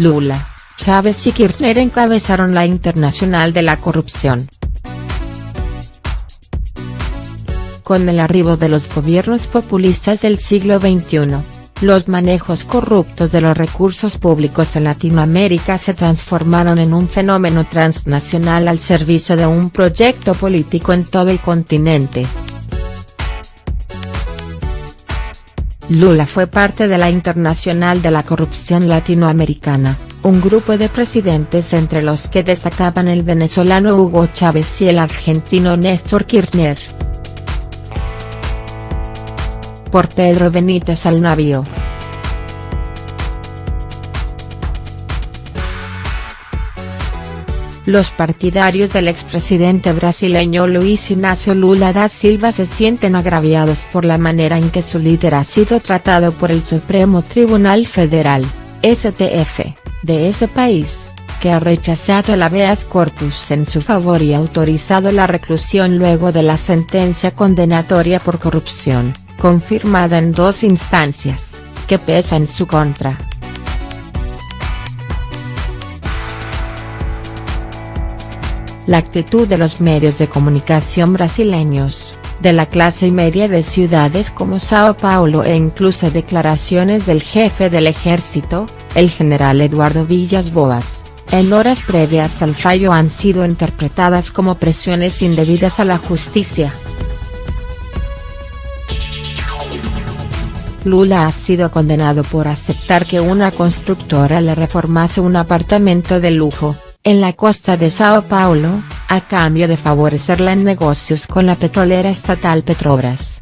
Lula, Chávez y Kirchner encabezaron la Internacional de la Corrupción. Con el arribo de los gobiernos populistas del siglo XXI, los manejos corruptos de los recursos públicos en Latinoamérica se transformaron en un fenómeno transnacional al servicio de un proyecto político en todo el continente. Lula fue parte de la Internacional de la Corrupción Latinoamericana, un grupo de presidentes entre los que destacaban el venezolano Hugo Chávez y el argentino Néstor Kirchner. Por Pedro Benítez al navío. Los partidarios del expresidente brasileño Luis Ignacio Lula da Silva se sienten agraviados por la manera en que su líder ha sido tratado por el Supremo Tribunal Federal, STF, de ese país, que ha rechazado el habeas corpus en su favor y autorizado la reclusión luego de la sentencia condenatoria por corrupción, confirmada en dos instancias, que pesa en su contra. La actitud de los medios de comunicación brasileños, de la clase media de ciudades como Sao Paulo e incluso declaraciones del jefe del ejército, el general Eduardo Villas Boas, en horas previas al fallo han sido interpretadas como presiones indebidas a la justicia. Lula ha sido condenado por aceptar que una constructora le reformase un apartamento de lujo, en la costa de Sao Paulo, a cambio de favorecerla en negocios con la petrolera estatal Petrobras.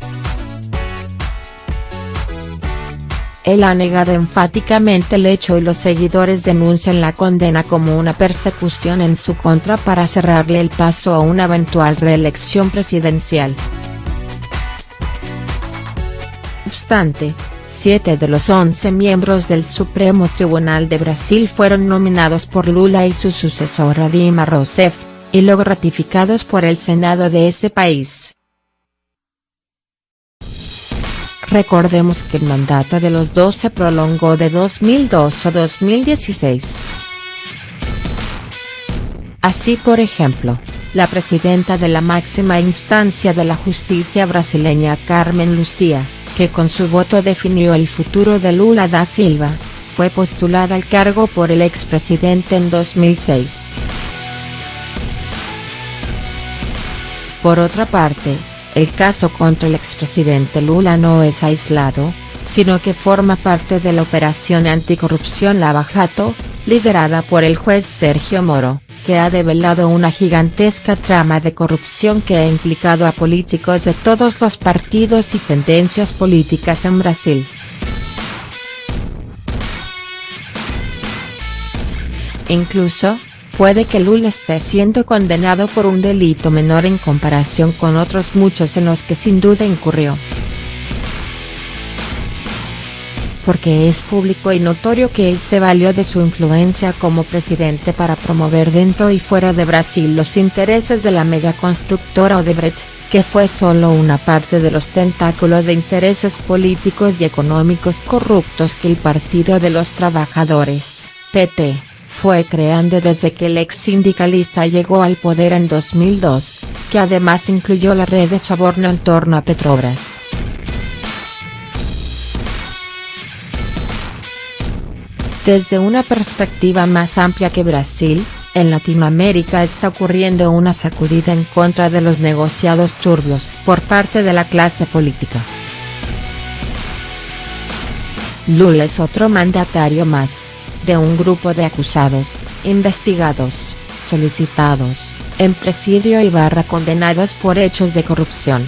Él ha negado enfáticamente el hecho y los seguidores denuncian la condena como una persecución en su contra para cerrarle el paso a una eventual reelección presidencial. Obstante, Siete de los once miembros del Supremo Tribunal de Brasil fueron nominados por Lula y su sucesor Dilma Rousseff, y luego ratificados por el Senado de ese país. Recordemos que el mandato de los dos se prolongó de 2002 a 2016. Así por ejemplo, la presidenta de la máxima instancia de la justicia brasileña Carmen Lucía, que con su voto definió el futuro de Lula da Silva, fue postulada al cargo por el expresidente en 2006. Por otra parte, el caso contra el expresidente Lula no es aislado, sino que forma parte de la operación anticorrupción Lava Jato, liderada por el juez Sergio Moro que ha develado una gigantesca trama de corrupción que ha implicado a políticos de todos los partidos y tendencias políticas en Brasil. Incluso, puede que Lula esté siendo condenado por un delito menor en comparación con otros muchos en los que sin duda incurrió. Porque es público y notorio que él se valió de su influencia como presidente para promover dentro y fuera de Brasil los intereses de la megaconstructora Odebrecht, que fue solo una parte de los tentáculos de intereses políticos y económicos corruptos que el Partido de los Trabajadores, PT, fue creando desde que el ex sindicalista llegó al poder en 2002, que además incluyó la red de soborno en torno a Petrobras. Desde una perspectiva más amplia que Brasil, en Latinoamérica está ocurriendo una sacudida en contra de los negociados turbios por parte de la clase política. Lula es otro mandatario más, de un grupo de acusados, investigados, solicitados, en presidio y barra condenados por hechos de corrupción.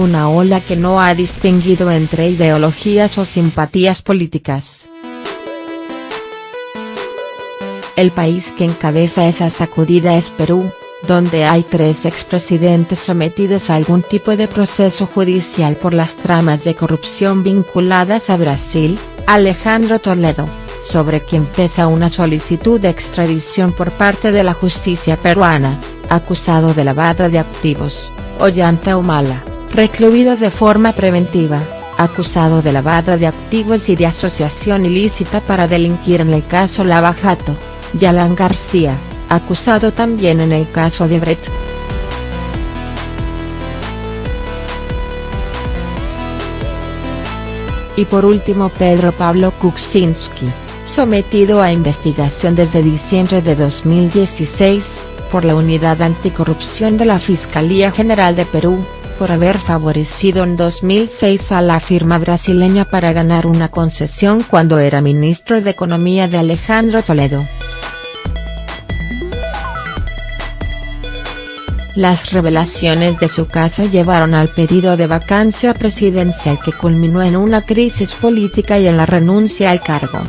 Una ola que no ha distinguido entre ideologías o simpatías políticas. El país que encabeza esa sacudida es Perú, donde hay tres expresidentes sometidos a algún tipo de proceso judicial por las tramas de corrupción vinculadas a Brasil, Alejandro Toledo, sobre quien pesa una solicitud de extradición por parte de la justicia peruana, acusado de lavado de activos, Ollanta Humala recluido de forma preventiva, acusado de lavado de activos y de asociación ilícita para delinquir en el caso Lava Jato, y Alan García, acusado también en el caso de Brecht. Y por último Pedro Pablo Kuczynski, sometido a investigación desde diciembre de 2016, por la Unidad Anticorrupción de la Fiscalía General de Perú, por haber favorecido en 2006 a la firma brasileña para ganar una concesión cuando era ministro de Economía de Alejandro Toledo. Las revelaciones de su caso llevaron al pedido de vacancia presidencial que culminó en una crisis política y en la renuncia al cargo.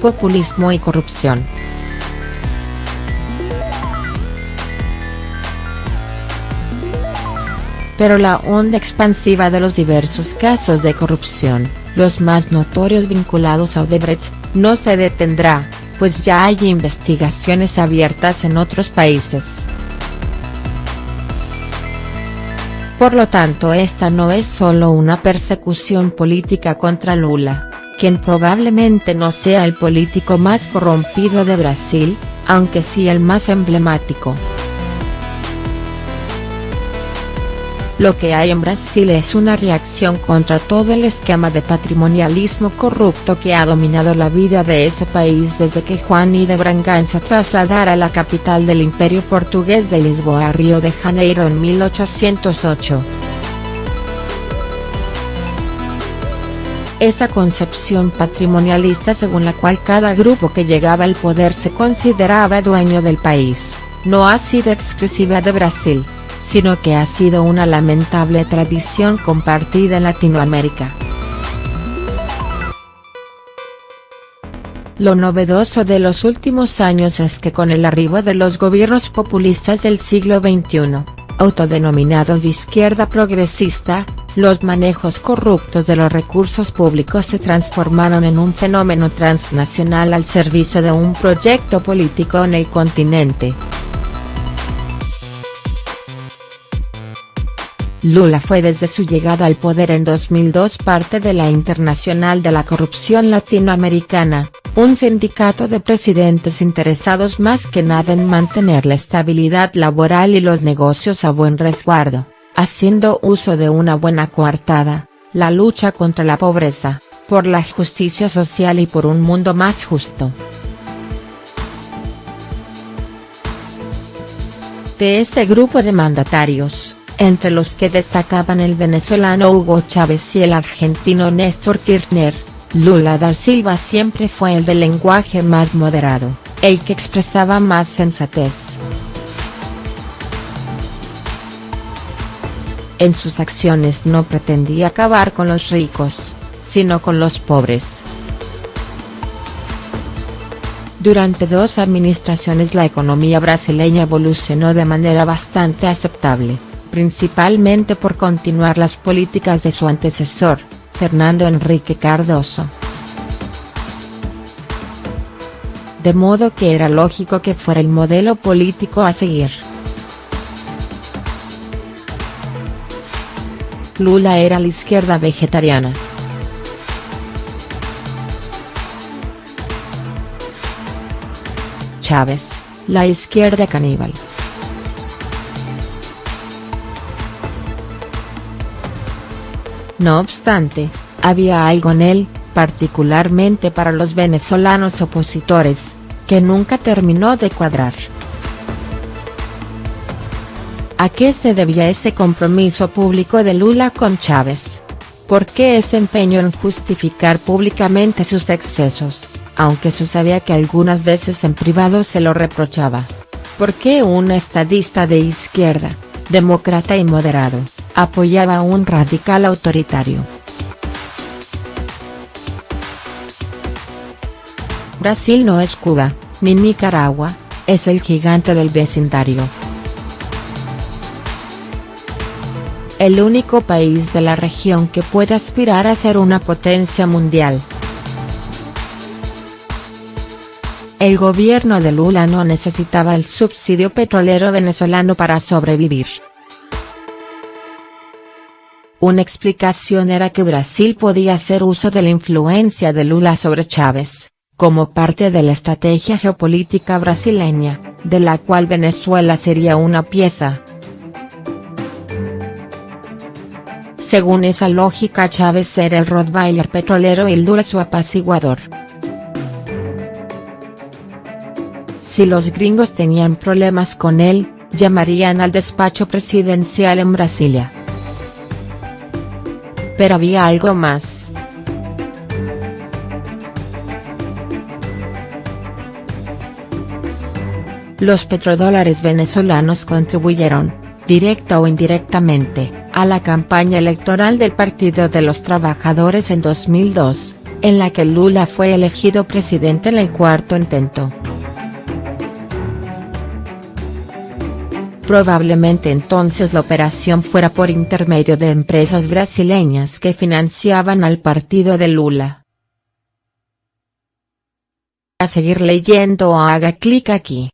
Populismo y corrupción. Pero la onda expansiva de los diversos casos de corrupción, los más notorios vinculados a Odebrecht, no se detendrá, pues ya hay investigaciones abiertas en otros países. Por lo tanto esta no es solo una persecución política contra Lula, quien probablemente no sea el político más corrompido de Brasil, aunque sí el más emblemático. Lo que hay en Brasil es una reacción contra todo el esquema de patrimonialismo corrupto que ha dominado la vida de ese país desde que Juan I de Braganza trasladara la capital del imperio portugués de Lisboa a Río de Janeiro en 1808. Esa concepción patrimonialista según la cual cada grupo que llegaba al poder se consideraba dueño del país, no ha sido exclusiva de Brasil sino que ha sido una lamentable tradición compartida en Latinoamérica. Lo novedoso de los últimos años es que con el arribo de los gobiernos populistas del siglo XXI, autodenominados de izquierda progresista, los manejos corruptos de los recursos públicos se transformaron en un fenómeno transnacional al servicio de un proyecto político en el continente. Lula fue desde su llegada al poder en 2002 parte de la Internacional de la Corrupción Latinoamericana, un sindicato de presidentes interesados más que nada en mantener la estabilidad laboral y los negocios a buen resguardo, haciendo uso de una buena coartada, la lucha contra la pobreza, por la justicia social y por un mundo más justo. De ese grupo de mandatarios, entre los que destacaban el venezolano Hugo Chávez y el argentino Néstor Kirchner, Lula da Silva siempre fue el del lenguaje más moderado, el que expresaba más sensatez. En sus acciones no pretendía acabar con los ricos, sino con los pobres. Durante dos administraciones la economía brasileña evolucionó de manera bastante aceptable principalmente por continuar las políticas de su antecesor, Fernando Enrique Cardoso. De modo que era lógico que fuera el modelo político a seguir. Lula era la izquierda vegetariana. Chávez, la izquierda caníbal. No obstante, había algo en él, particularmente para los venezolanos opositores, que nunca terminó de cuadrar. ¿A qué se debía ese compromiso público de Lula con Chávez? ¿Por qué ese empeño en justificar públicamente sus excesos, aunque se sabía que algunas veces en privado se lo reprochaba? ¿Por qué un estadista de izquierda, demócrata y moderado, apoyaba a un radical autoritario. Brasil no es Cuba, ni Nicaragua, es el gigante del vecindario. El único país de la región que puede aspirar a ser una potencia mundial. El gobierno de Lula no necesitaba el subsidio petrolero venezolano para sobrevivir. Una explicación era que Brasil podía hacer uso de la influencia de Lula sobre Chávez, como parte de la estrategia geopolítica brasileña, de la cual Venezuela sería una pieza. Según esa lógica Chávez era el Rottweiler petrolero y Lula su apaciguador. Si los gringos tenían problemas con él, llamarían al despacho presidencial en Brasilia. Pero había algo más. Los petrodólares venezolanos contribuyeron, directa o indirectamente, a la campaña electoral del Partido de los Trabajadores en 2002, en la que Lula fue elegido presidente en el cuarto intento. Probablemente entonces la operación fuera por intermedio de empresas brasileñas que financiaban al partido de Lula. A seguir leyendo haga clic aquí.